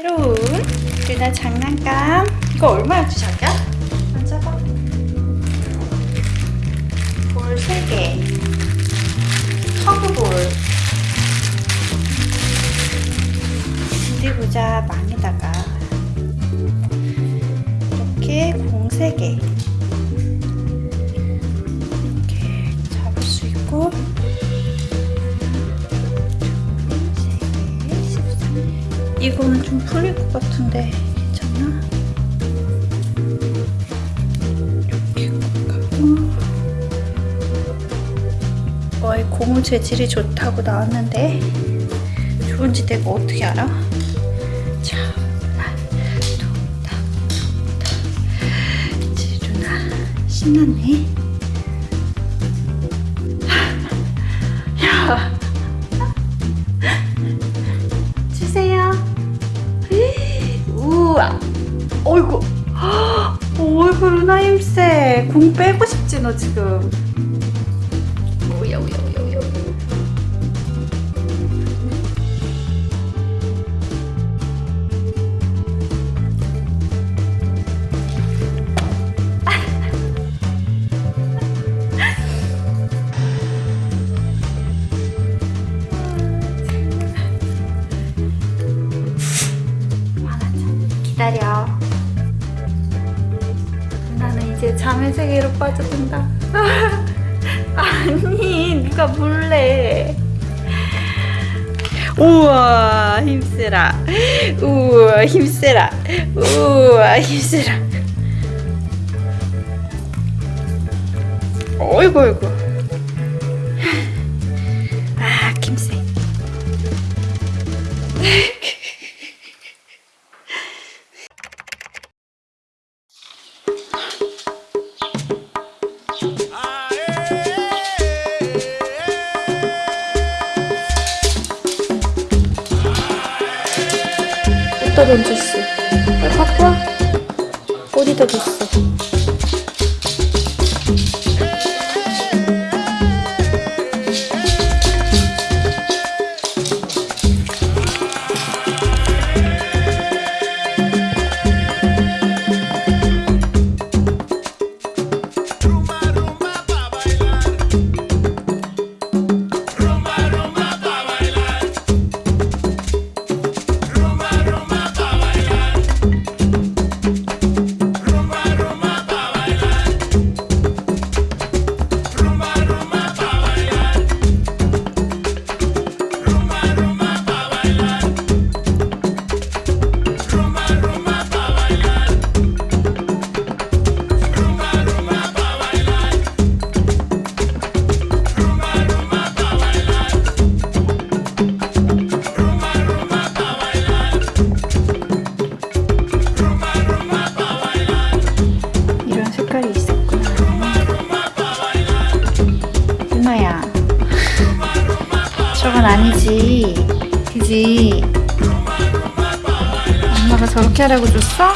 새로운 루나 장난감. 이거 얼마였지 자기야? 만져봐. 볼 3개. 터그볼. 어디 보자 망에다가. 이렇게 공 3개 이거는 좀 풀릴 것 같은데 괜찮나? 이렇게 하고 어이 고무 재질이 좋다고 나왔는데 좋은지 내가 어떻게 알아? 자, 톡, 탁. 지루나 신났네. 야, 어이구, 어이구 루나 힘세. 공 빼고 싶지 너 지금. 오야 오야 이제 잠의 세계로 빠져든다. 아니, 누가 몰래. 우와, 힘세라. 우와, 힘세라. 우와, 힘세라. 어이구, 어이구. 어디다 던졌어? 와. 어디다 뒀어? 저건 아니지. 그지? 엄마가 저렇게 하라고 줬어?